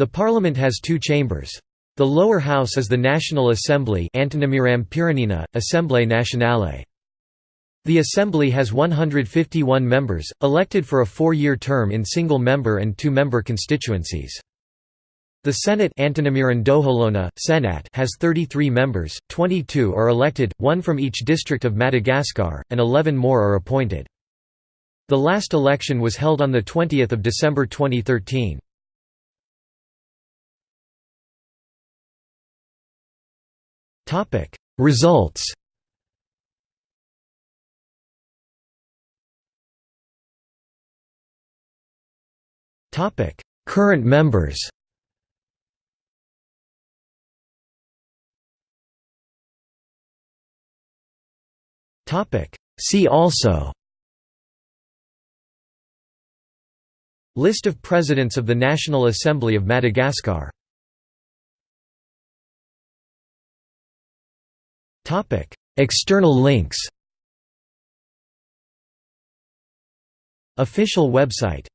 The parliament has two chambers. The lower house is the National Assembly Nationale. The Assembly has 151 members, elected for a four-year term in single-member and two-member constituencies. The Senate Senat has 33 members, 22 are elected, one from each district of Madagascar, and 11 more are appointed. The last election was held on 20 December 2013. Results Topic. Current members Topic. See also List of Presidents of the National Assembly of Madagascar External links. Official website